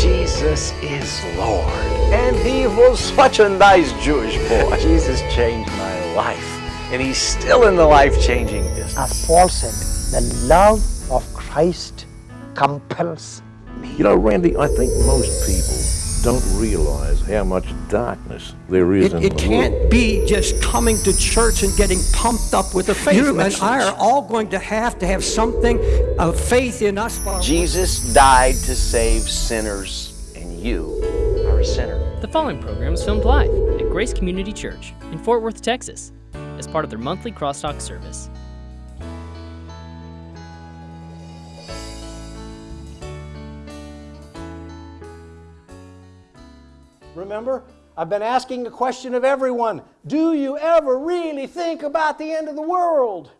Jesus is Lord. And he was such a nice Jewish boy. Jesus changed my life. And he's still in the life-changing business. As Paul said, the love of Christ compels me. You know, Randy, I think most people don't realize how much darkness there is It, in it the can't world. be just coming to church and getting pumped up with the faith. You You and I are all going to have to have something of faith in us. Jesus died to save sinners, and you are a sinner. The following program is filmed live at Grace Community Church in Fort Worth, Texas, as part of their monthly crosstalk service. Remember, I've been asking a question of everyone Do you ever really think about the end of the world?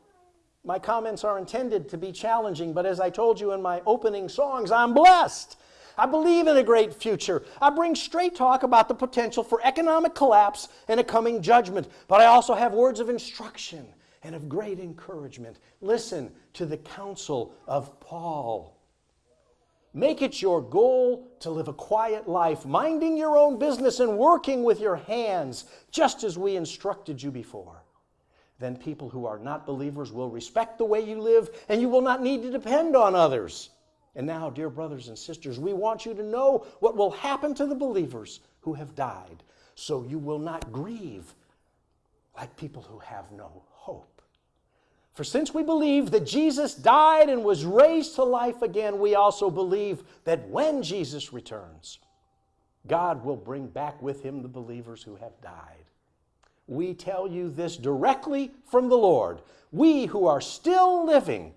My comments are intended to be challenging, but as I told you in my opening songs, I'm blessed. I believe in a great future. I bring straight talk about the potential for economic collapse and a coming judgment, but I also have words of instruction and of great encouragement. Listen to the counsel of Paul. Make it your goal to live a quiet life, minding your own business and working with your hands, just as we instructed you before. Then people who are not believers will respect the way you live, and you will not need to depend on others. And now, dear brothers and sisters, we want you to know what will happen to the believers who have died, so you will not grieve like people who have no hope. For since we believe that Jesus died and was raised to life again, we also believe that when Jesus returns, God will bring back with him the believers who have died. We tell you this directly from the Lord. We who are still living,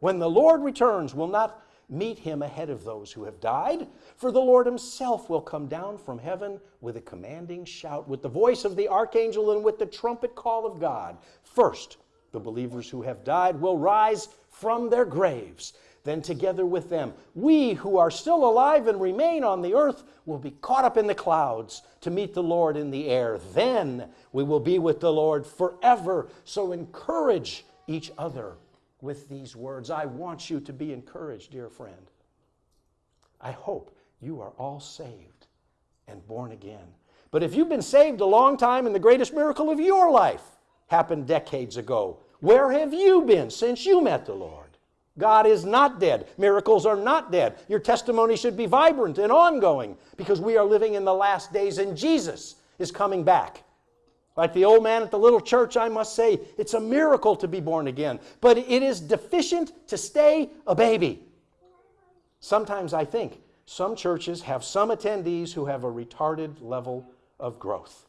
when the Lord returns, will not meet him ahead of those who have died, for the Lord himself will come down from heaven with a commanding shout, with the voice of the archangel, and with the trumpet call of God. First, the believers who have died will rise from their graves. Then, together with them, we who are still alive and remain on the earth will be caught up in the clouds to meet the Lord in the air. Then we will be with the Lord forever. So, encourage each other with these words. I want you to be encouraged, dear friend. I hope you are all saved and born again. But if you've been saved a long time and the greatest miracle of your life happened decades ago, where have you been since you met the Lord? God is not dead. Miracles are not dead. Your testimony should be vibrant and ongoing because we are living in the last days and Jesus is coming back. Like the old man at the little church, I must say, it's a miracle to be born again, but it is deficient to stay a baby. Sometimes I think some churches have some attendees who have a retarded level of growth.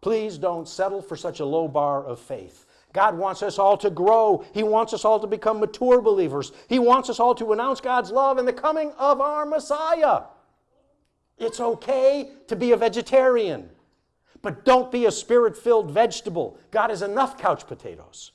Please don't settle for such a low bar of faith. God wants us all to grow. He wants us all to become mature believers. He wants us all to announce God's love and the coming of our Messiah. It's okay to be a vegetarian, but don't be a spirit filled vegetable. God has enough couch potatoes.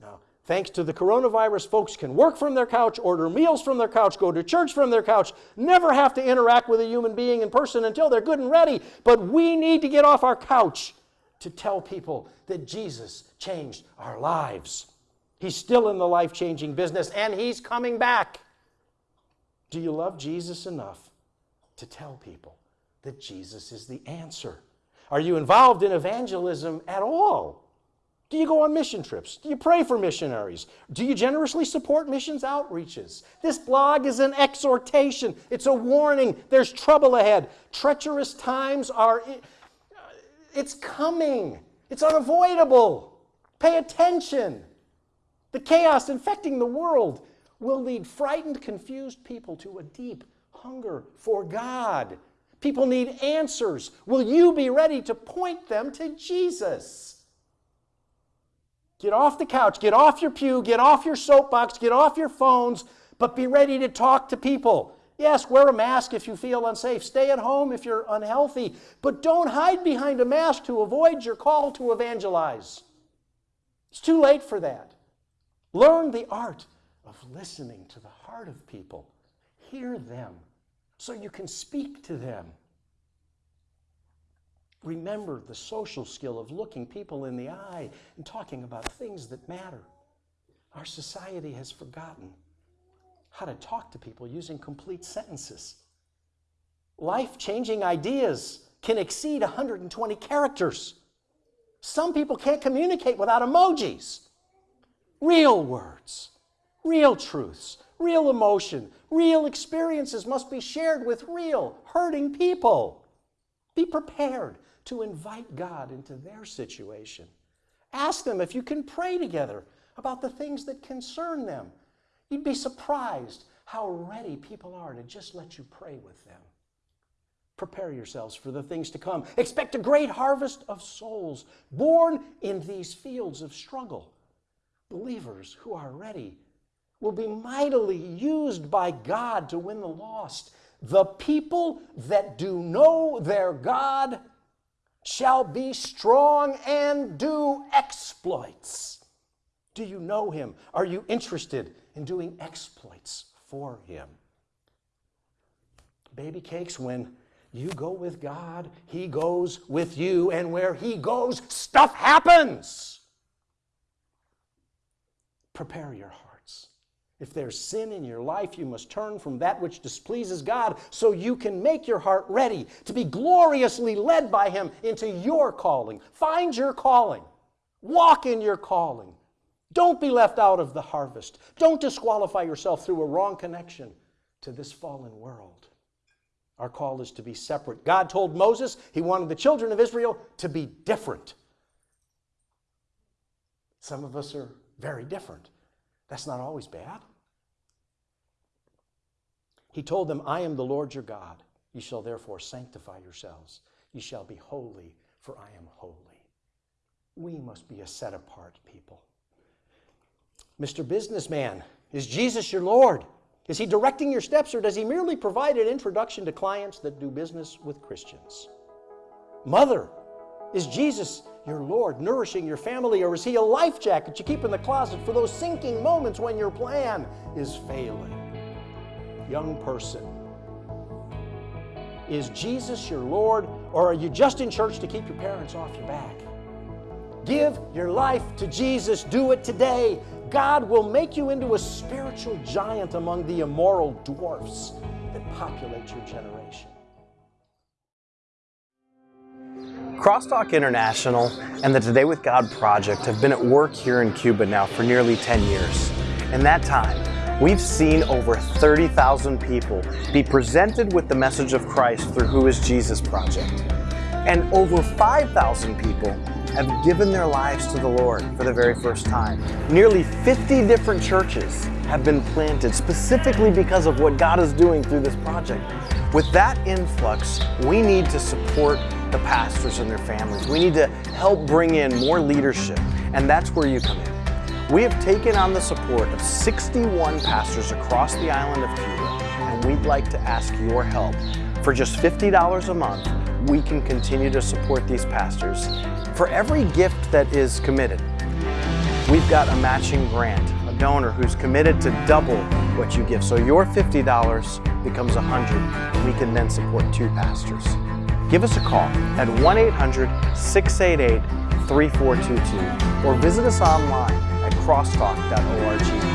Now, thanks to the coronavirus, folks can work from their couch, order meals from their couch, go to church from their couch, never have to interact with a human being in person until they're good and ready. But we need to get off our couch to tell people that Jesus changed our lives. He's still in the life changing business and He's coming back. Do you love Jesus enough to tell people that Jesus is the answer? Are you involved in evangelism at all? Do you go on mission trips? Do you pray for missionaries? Do you generously support missions outreaches? This blog is an exhortation, it's a warning. There's trouble ahead. Treacherous times are it's coming. It's unavoidable. Pay attention. The chaos infecting the world will lead frightened, confused people to a deep hunger for God. People need answers. Will you be ready to point them to Jesus? Get off the couch, get off your pew, get off your soapbox, get off your phones, but be ready to talk to people. Yes, wear a mask if you feel unsafe. Stay at home if you're unhealthy. But don't hide behind a mask to avoid your call to evangelize. It's too late for that. Learn the art of listening to the heart of people. Hear them so you can speak to them. Remember the social skill of looking people in the eye and talking about things that matter. Our society has forgotten how to talk to people using complete sentences. Life changing ideas can exceed 120 characters. Some people can't communicate without emojis. Real words, real truths, real emotion, real experiences must be shared with real hurting people. Be prepared to invite God into their situation. Ask them if you can pray together about the things that concern them. You'd be surprised how ready people are to just let you pray with them. Prepare yourselves for the things to come. Expect a great harvest of souls born in these fields of struggle. Believers who are ready will be mightily used by God to win the lost. The people that do know their God shall be strong and do exploits. Do you know him? Are you interested in doing exploits for him? Baby cakes, when you go with God, he goes with you, and where he goes, stuff happens. Prepare your hearts. If there's sin in your life, you must turn from that which displeases God so you can make your heart ready to be gloriously led by Him into your calling. Find your calling, walk in your calling. Don't be left out of the harvest. Don't disqualify yourself through a wrong connection to this fallen world. Our call is to be separate. God told Moses he wanted the children of Israel to be different. Some of us are very different. That's not always bad. He told them, I am the Lord your God. You shall therefore sanctify yourselves. You shall be holy, for I am holy. We must be a set apart people. Mr. Businessman, is Jesus your Lord? Is he directing your steps, or does he merely provide an introduction to clients that do business with Christians? Mother, is Jesus your Lord nourishing your family, or is he a life jacket you keep in the closet for those sinking moments when your plan is failing? Young person, is Jesus your Lord, or are you just in church to keep your parents off your back? Give your life to Jesus. Do it today. God will make you into a spiritual giant among the immoral dwarfs that populate your generation. Crosstalk International and the Today with God project have been at work here in Cuba now for nearly 10 years. In that time, we've seen over 30,000 people be presented with the message of Christ through Who is Jesus project. And over 5,000 people have given their lives to the Lord for the very first time. Nearly 50 different churches have been planted specifically because of what God is doing through this project. With that influx, we need to support the pastors and their families. We need to help bring in more leadership, and that's where you come in. We have taken on the support of 61 pastors across the island of Cuba, and we'd like to ask your help. For just $50 a month, we can continue to support these pastors. For every gift that is committed, we've got a matching grant, a donor who's committed to double what you give. So your $50 becomes 100 and we can then support two pastors. Give us a call at 1-800-688-3422 or visit us online at crosstalk.org.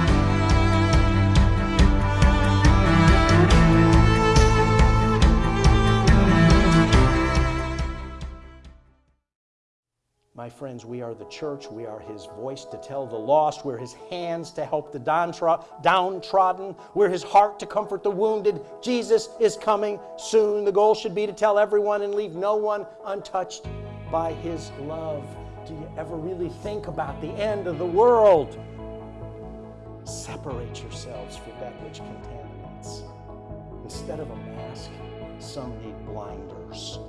My friends, we are the church. We are his voice to tell the lost. We're his hands to help the downtrodden. We're his heart to comfort the wounded. Jesus is coming soon. The goal should be to tell everyone and leave no one untouched by his love. Do you ever really think about the end of the world? Separate yourselves from that which contaminates. Instead of a mask, some need blinders.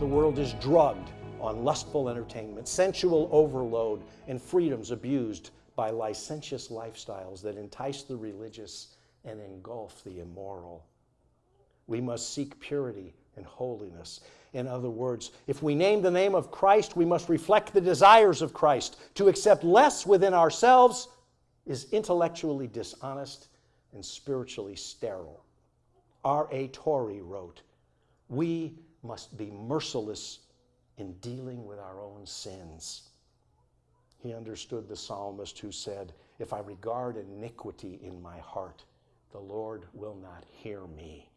The world is drugged on lustful entertainment, sensual overload, and freedoms abused by licentious lifestyles that entice the religious and engulf the immoral. We must seek purity and holiness. In other words, if we name the name of Christ, we must reflect the desires of Christ. To accept less within ourselves is intellectually dishonest and spiritually sterile. R.A. Torrey wrote, We must be merciless in dealing with our own sins. He understood the psalmist who said, If I regard iniquity in my heart, the Lord will not hear me.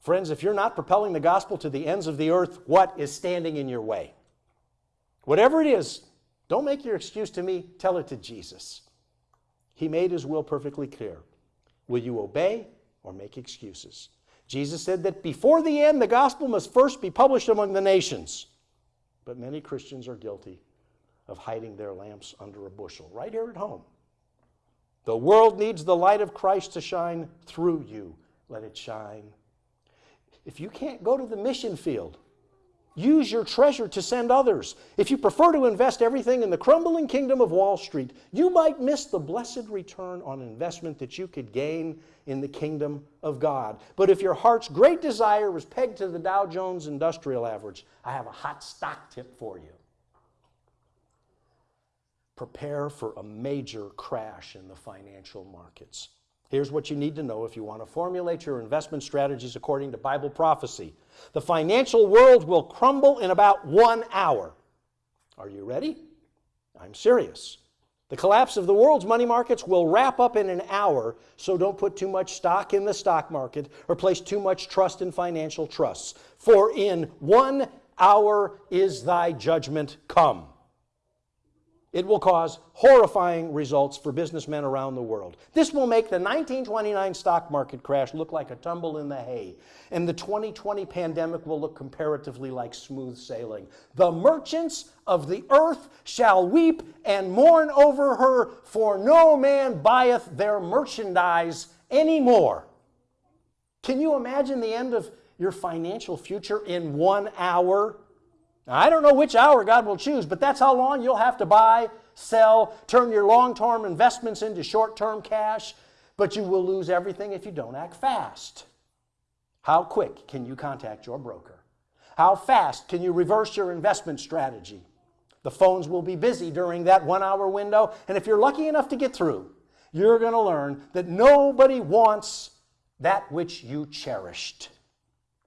Friends, if you're not propelling the gospel to the ends of the earth, what is standing in your way? Whatever it is, don't make your excuse to me, tell it to Jesus. He made his will perfectly clear. Will you obey or make excuses? Jesus said that before the end, the gospel must first be published among the nations. But many Christians are guilty of hiding their lamps under a bushel, right here at home. The world needs the light of Christ to shine through you. Let it shine. If you can't go to the mission field, use your treasure to send others. If you prefer to invest everything in the crumbling kingdom of Wall Street, you might miss the blessed return on investment that you could gain in the kingdom of God. But if your heart's great desire was pegged to the Dow Jones Industrial Average, I have a hot stock tip for you prepare for a major crash in the financial markets. Here's what you need to know if you want to formulate your investment strategies according to Bible prophecy. The financial world will crumble in about one hour. Are you ready? I'm serious. The collapse of the world's money markets will wrap up in an hour, so don't put too much stock in the stock market or place too much trust in financial trusts. For in one hour is thy judgment come. It will cause horrifying results for businessmen around the world. This will make the 1929 stock market crash look like a tumble in the hay, and the 2020 pandemic will look comparatively like smooth sailing. The merchants of the earth shall weep and mourn over her, for no man buyeth their merchandise anymore. Can you imagine the end of your financial future in one hour? I don't know which hour God will choose, but that's how long you'll have to buy, sell, turn your long term investments into short term cash, but you will lose everything if you don't act fast. How quick can you contact your broker? How fast can you reverse your investment strategy? The phones will be busy during that one hour window, and if you're lucky enough to get through, you're going to learn that nobody wants that which you cherished.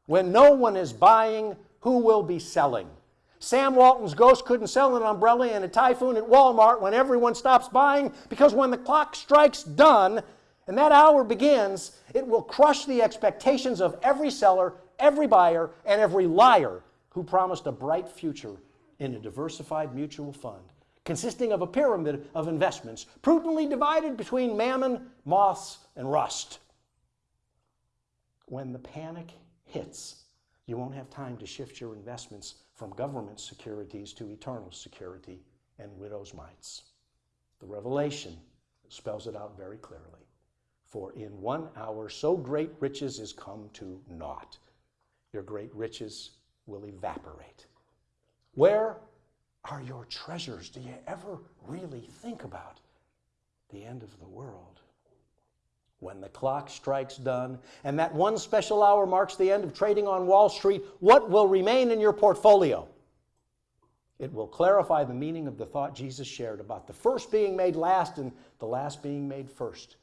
When no one is buying, who will be selling? Sam Walton's ghost couldn't sell an umbrella in a typhoon at Walmart when everyone stops buying because when the clock strikes done and that hour begins, it will crush the expectations of every seller, every buyer, and every liar who promised a bright future in a diversified mutual fund consisting of a pyramid of investments prudently divided between mammon, moths, and rust. When the panic hits, you won't have time to shift your investments from government securities to eternal security and widow's mites. The Revelation spells it out very clearly. For in one hour so great riches is come to naught. Your great riches will evaporate. Where are your treasures? Do you ever really think about the end of the world? When the clock strikes done and that one special hour marks the end of trading on Wall Street, what will remain in your portfolio? It will clarify the meaning of the thought Jesus shared about the first being made last and the last being made first.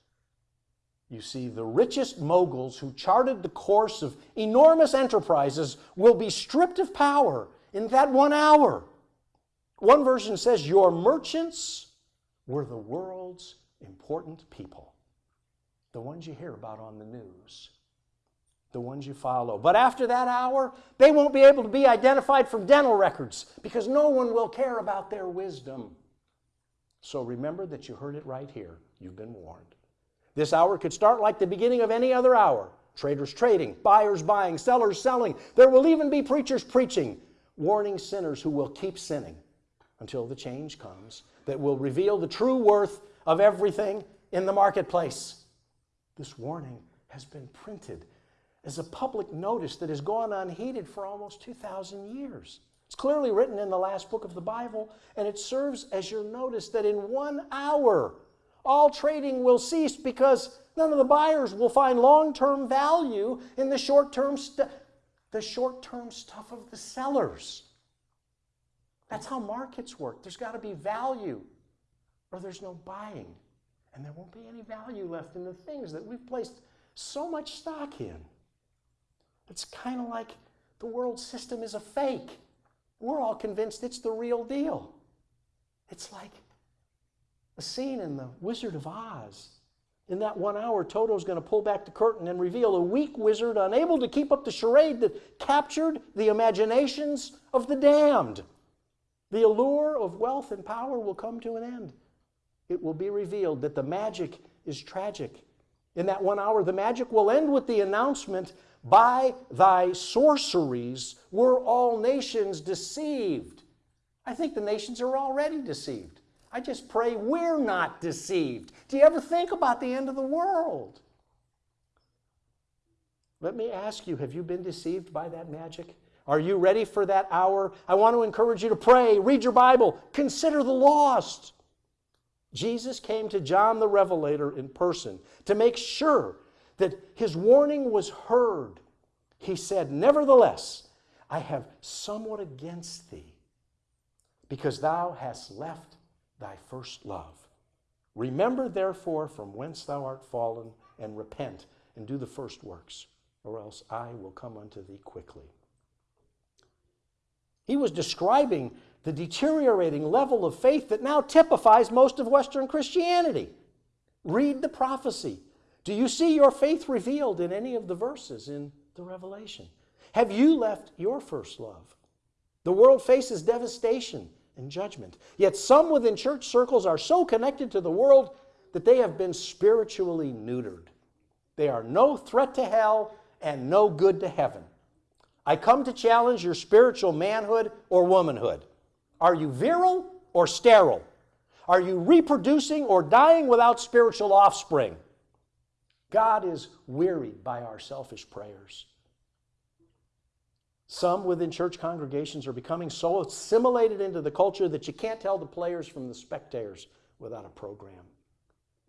You see, the richest moguls who charted the course of enormous enterprises will be stripped of power in that one hour. One version says, Your merchants were the world's important people the ones you hear about on the news, the ones you follow. But after that hour, they won't be able to be identified from dental records because no one will care about their wisdom. So remember that you heard it right here. You've been warned. This hour could start like the beginning of any other hour traders trading, buyers buying, sellers selling. There will even be preachers preaching, warning sinners who will keep sinning until the change comes that will reveal the true worth of everything in the marketplace. This warning has been printed as a public notice that has gone unheeded for almost 2,000 years. It's clearly written in the last book of the Bible, and it serves as your notice that in one hour, all trading will cease because none of the buyers will find long-term value in the short-term the short-term stuff of the sellers. That's how markets work. There's got to be value or there's no buying and there won't be any value left in the things that we've placed so much stock in. It's kind of like the world system is a fake. We're all convinced it's the real deal. It's like a scene in The Wizard of Oz. In that one hour, Toto's going to pull back the curtain and reveal a weak wizard unable to keep up the charade that captured the imaginations of the damned. The allure of wealth and power will come to an end. It will be revealed that the magic is tragic. In that one hour, the magic will end with the announcement By thy sorceries were all nations deceived. I think the nations are already deceived. I just pray we're not deceived. Do you ever think about the end of the world? Let me ask you have you been deceived by that magic? Are you ready for that hour? I want to encourage you to pray, read your Bible, consider the lost. Jesus came to John the Revelator in person to make sure that his warning was heard. He said, Nevertheless, I have somewhat against thee, because thou hast left thy first love. Remember therefore from whence thou art fallen, and repent, and do the first works, or else I will come unto thee quickly. He was describing the deteriorating level of faith that now typifies most of Western Christianity. Read the prophecy. Do you see your faith revealed in any of the verses in the Revelation? Have you left your first love? The world faces devastation and judgment. Yet some within church circles are so connected to the world that they have been spiritually neutered. They are no threat to hell and no good to heaven. I come to challenge your spiritual manhood or womanhood. Are you virile or sterile? Are you reproducing or dying without spiritual offspring? God is wearied by our selfish prayers. Some within church congregations are becoming so assimilated into the culture that you can't tell the players from the spectators without a program.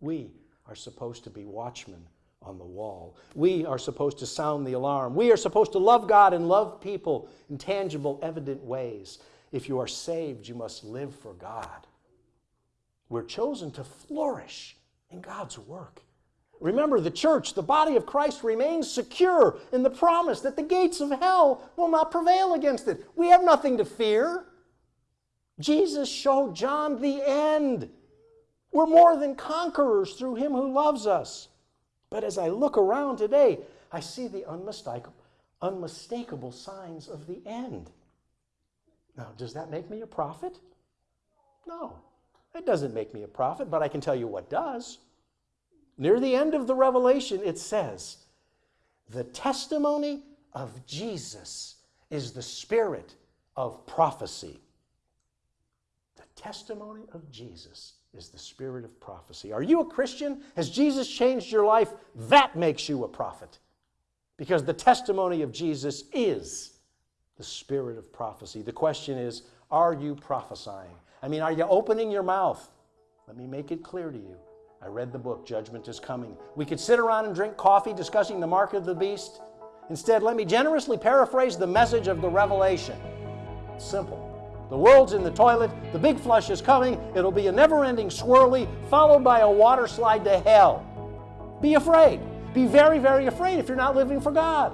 We are supposed to be watchmen on the wall. We are supposed to sound the alarm. We are supposed to love God and love people in tangible, evident ways. If you are saved, you must live for God. We're chosen to flourish in God's work. Remember, the church, the body of Christ, remains secure in the promise that the gates of hell will not prevail against it. We have nothing to fear. Jesus showed John the end. We're more than conquerors through him who loves us. But as I look around today, I see the unmistakable, unmistakable signs of the end. Now, does that make me a prophet? No, it doesn't make me a prophet, but I can tell you what does. Near the end of the Revelation, it says, The testimony of Jesus is the spirit of prophecy. The testimony of Jesus is the spirit of prophecy. Are you a Christian? Has Jesus changed your life? That makes you a prophet. Because the testimony of Jesus is the spirit of prophecy. The question is, are you prophesying? I mean, are you opening your mouth? Let me make it clear to you. I read the book, Judgment is Coming. We could sit around and drink coffee discussing the mark of the beast. Instead, let me generously paraphrase the message of the Revelation. Simple. The world's in the toilet, the big flush is coming, it'll be a never ending swirly, followed by a water slide to hell. Be afraid. Be very, very afraid if you're not living for God.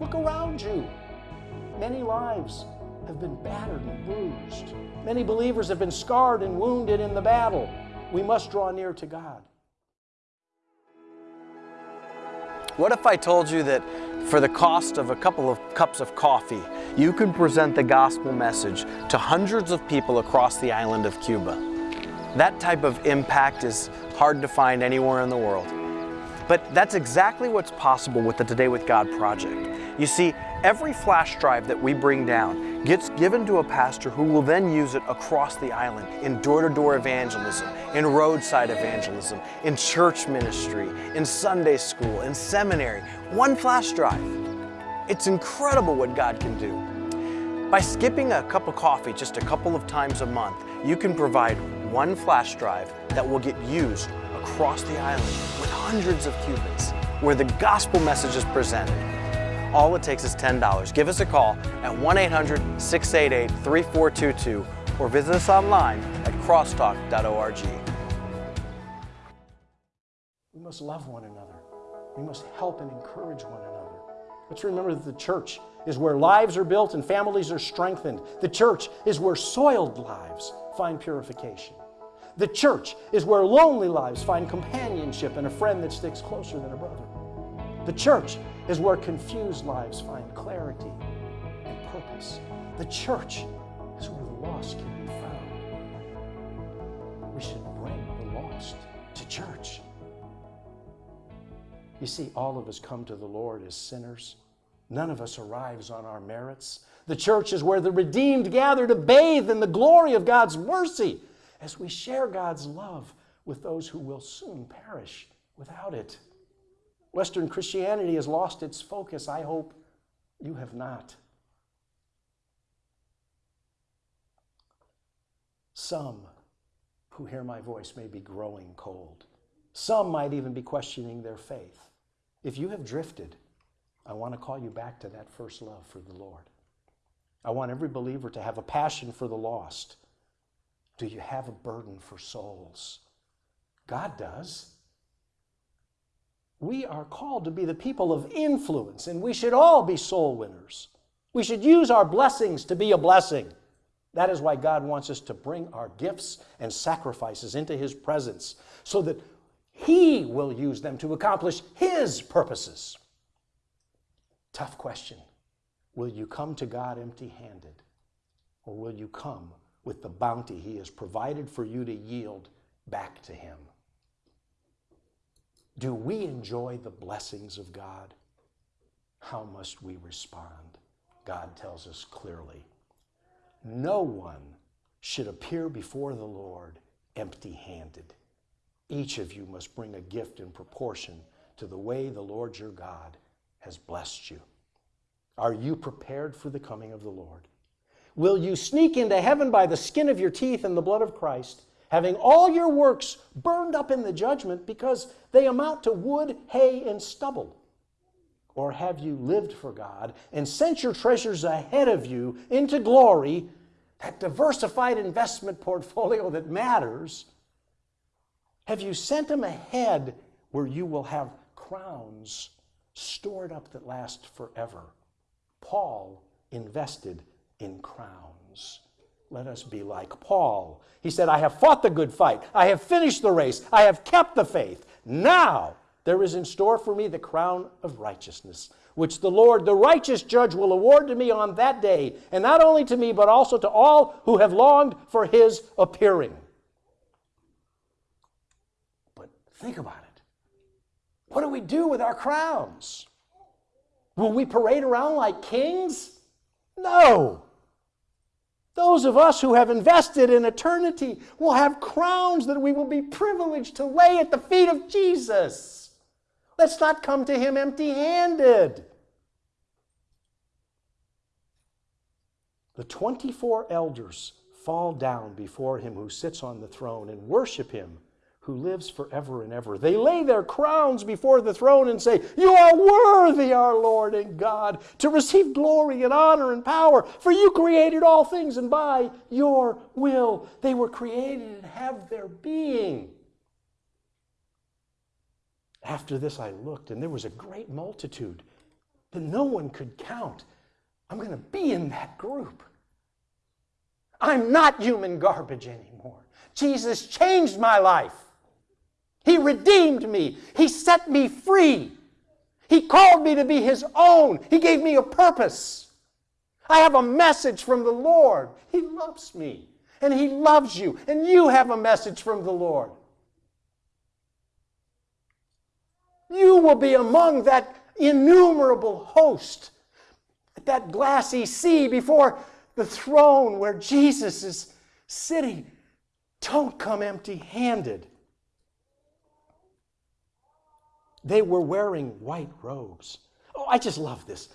Look around you. Many lives have been battered and bruised. Many believers have been scarred and wounded in the battle. We must draw near to God. What if I told you that for the cost of a couple of cups of coffee, you can present the gospel message to hundreds of people across the island of Cuba? That type of impact is hard to find anywhere in the world. But that's exactly what's possible with the Today with God project. You see, every flash drive that we bring down gets given to a pastor who will then use it across the island in door-to-door evangelism, in roadside evangelism, in church ministry, in Sunday school, in seminary. One flash drive. It's incredible what God can do. By skipping a cup of coffee just a couple of times a month, you can provide one flash drive that will get used across the island with hundreds of Cubans, where the gospel message is presented. All it takes is $10. Give us a call at 1-800-688-3422 or visit us online at crosstalk.org. We must love one another. We must help and encourage one another. Let's remember that the church is where lives are built and families are strengthened. The church is where soiled lives find purification. The church is where lonely lives find companionship and a friend that sticks closer than a brother. The church is where confused lives find clarity and purpose. The church is where the lost can be found. We should bring the lost to church. You see, all of us come to the Lord as sinners. None of us arrives on our merits. The church is where the redeemed gather to bathe in the glory of God's mercy as we share God's love with those who will soon perish without it. Western Christianity has lost its focus. I hope you have not. Some who hear my voice may be growing cold. Some might even be questioning their faith. If you have drifted, I want to call you back to that first love for the Lord. I want every believer to have a passion for the lost. Do you have a burden for souls? God does. We are called to be the people of influence, and we should all be soul winners. We should use our blessings to be a blessing. That is why God wants us to bring our gifts and sacrifices into His presence so that He will use them to accomplish His purposes. Tough question. Will you come to God empty handed? Or will you come with the bounty He has provided for you to yield back to Him? Do we enjoy the blessings of God? How must we respond? God tells us clearly no one should appear before the Lord empty handed. Each of you must bring a gift in proportion to the way the Lord your God has blessed you. Are you prepared for the coming of the Lord? Will you sneak into heaven by the skin of your teeth and the blood of Christ, having all your works burned up in the judgment because they amount to wood, hay, and stubble? Or have you lived for God and sent your treasures ahead of you into glory, that diversified investment portfolio that matters? Have you sent them ahead where you will have crowns stored up that last forever? Paul invested in crowns. Let us be like Paul. He said, I have fought the good fight. I have finished the race. I have kept the faith. Now there is in store for me the crown of righteousness, which the Lord, the righteous judge, will award to me on that day, and not only to me, but also to all who have longed for his appearing. But think about it. What do we do with our crowns? Will we parade around like kings? No. Those of us who have invested in eternity will have crowns that we will be privileged to lay at the feet of Jesus. Let's not come to him empty handed. The 24 elders fall down before him who sits on the throne and worship him who lives forever and ever. They lay their crowns before the throne and say, You are worthy, our Lord and God, to receive glory and honor and power, for you created all things, and by your will they were created and have their being. After this, I looked, and there was a great multitude that no one could count. I'm going to be in that group. I'm not human garbage anymore. Jesus changed my life. He redeemed me. He set me free. He called me to be His own. He gave me a purpose. I have a message from the Lord. He loves me, and He loves you, and you have a message from the Lord. You will be among that innumerable host, at that glassy sea before the throne where Jesus is sitting. Don't come empty handed. They were wearing white robes. Oh, I just love this.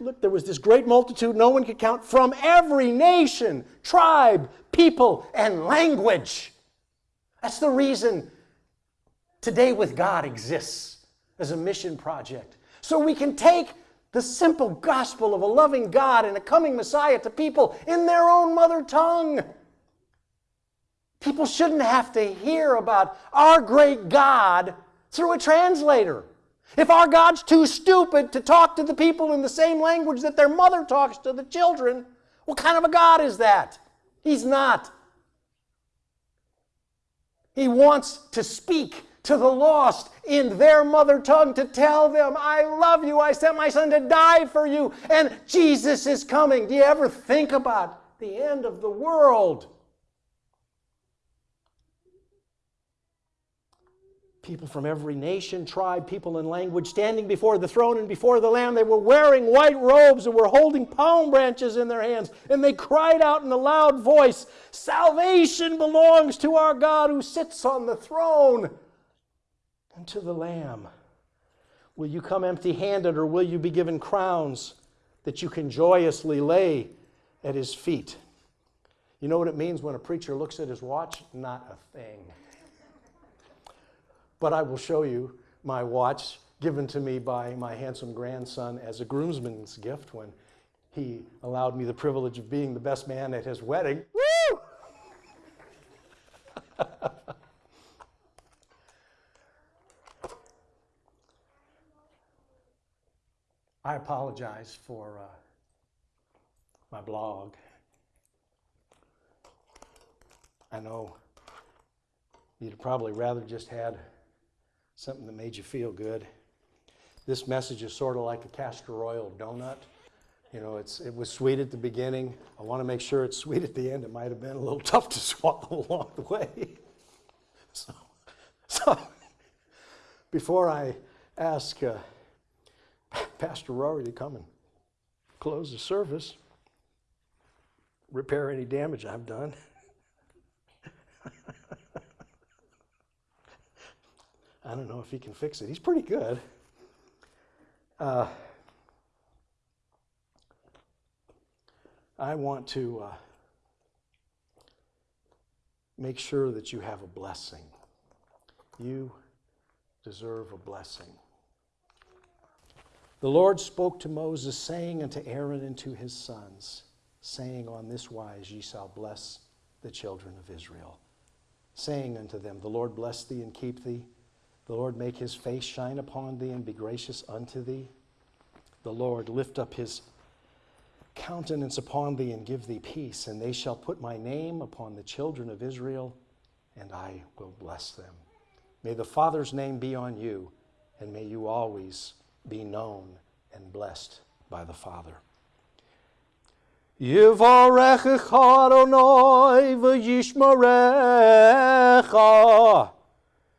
Look, there was this great multitude, no one could count, from every nation, tribe, people, and language. That's the reason Today with God exists as a mission project. So we can take the simple gospel of a loving God and a coming Messiah to people in their own mother tongue. People shouldn't have to hear about our great God through a translator. If our God's too stupid to talk to the people in the same language that their mother talks to the children, what kind of a God is that? He's not. He wants to speak to the lost in their mother tongue to tell them, I love you. I sent my son to die for you, and Jesus is coming. Do you ever think about the end of the world? People from every nation, tribe, people, and language standing before the throne and before the Lamb. They were wearing white robes and were holding palm branches in their hands. And they cried out in a loud voice Salvation belongs to our God who sits on the throne and to the Lamb. Will you come empty handed or will you be given crowns that you can joyously lay at his feet? You know what it means when a preacher looks at his watch? Not a thing. But I will show you my watch given to me by my handsome grandson as a groomsman's gift when he allowed me the privilege of being the best man at his wedding. Woo! I apologize for uh, my blog. I know you'd probably rather just had something that made you feel good. This message is sort of like a castor oil donut. You know, it's, it was sweet at the beginning. I want to make sure it's sweet at the end. It might have been a little tough to swallow along the way. So, so before I ask uh, Pastor Rory to come and close the service, repair any damage I've done. I don't know if he can fix it. He's pretty good. Uh, I want to uh, make sure that you have a blessing. You deserve a blessing. The Lord spoke to Moses, saying unto Aaron and to his sons, saying, On this wise ye shall bless the children of Israel, saying unto them, The Lord bless thee and keep thee. The Lord make his face shine upon thee and be gracious unto thee. The Lord lift up his countenance upon thee and give thee peace. And they shall put my name upon the children of Israel, and I will bless them. May the Father's name be on you, and may you always be known and blessed by the Father. Yivarechecha Adonai v'yishmarecha.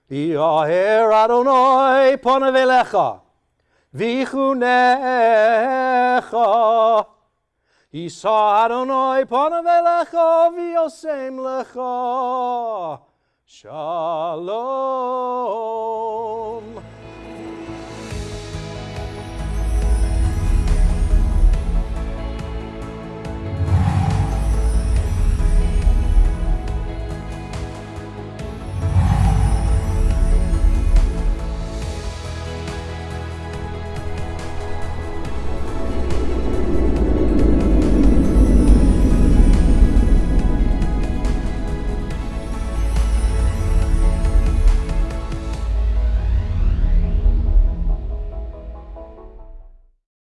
Yaher Adonai panav elecha, vichunecha. Yisa Adonai v'yosem lecha. Shalom.